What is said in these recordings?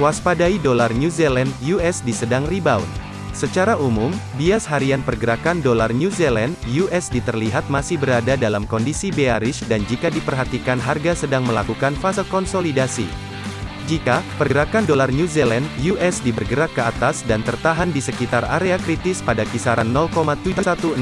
Waspadai dolar New Zealand USD sedang rebound. Secara umum, bias harian pergerakan dolar New Zealand USD terlihat masih berada dalam kondisi bearish dan jika diperhatikan harga sedang melakukan fase konsolidasi. Jika pergerakan dolar New Zealand USD bergerak ke atas dan tertahan di sekitar area kritis pada kisaran 0,71688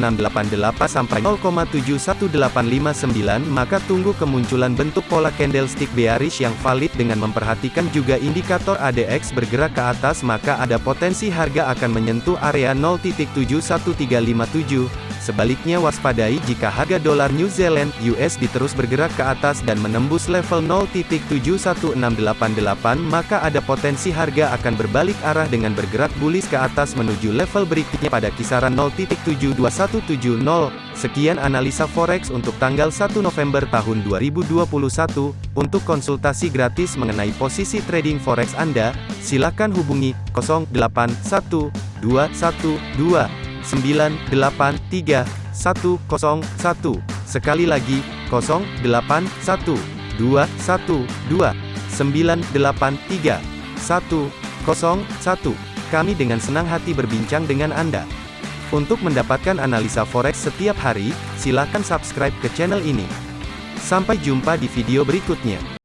sampai 0,71859 maka tunggu kemunculan bentuk pola candlestick bearish yang valid dengan memperhatikan juga indikator ADX bergerak ke atas maka ada potensi harga akan menyentuh area 0.71357 Sebaliknya waspadai jika harga dolar New Zealand USD terus bergerak ke atas dan menembus level 0.71688 maka ada potensi harga akan berbalik arah dengan bergerak bullish ke atas menuju level berikutnya pada kisaran 0.72170. Sekian analisa forex untuk tanggal 1 November tahun 2021. Untuk konsultasi gratis mengenai posisi trading forex Anda, silakan hubungi 081212 983 101. Sekali lagi, 081 212 983 101. Kami dengan senang hati berbincang dengan Anda. Untuk mendapatkan analisa forex setiap hari, silakan subscribe ke channel ini. Sampai jumpa di video berikutnya.